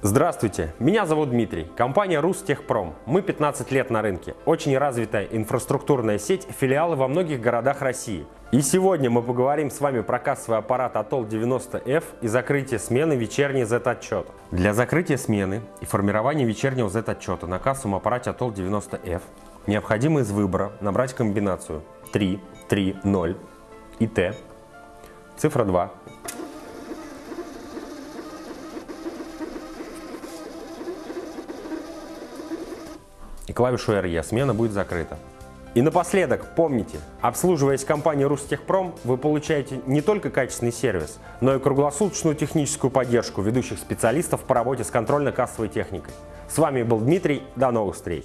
Здравствуйте, меня зовут Дмитрий, компания Рустехпром. Мы 15 лет на рынке, очень развитая инфраструктурная сеть, филиалы во многих городах России. И сегодня мы поговорим с вами про кассовый аппарат Atoll 90F и закрытие смены вечерней Z-отчета. Для закрытия смены и формирования вечернего Z-отчета на кассовом аппарате Atoll 90F необходимо из выбора набрать комбинацию 3, 3, 0 и T, цифра 2, и клавишу RE. Смена будет закрыта. И напоследок, помните, обслуживаясь компанией Рустехпром, вы получаете не только качественный сервис, но и круглосуточную техническую поддержку ведущих специалистов по работе с контрольно-кассовой техникой. С вами был Дмитрий, до новых встреч!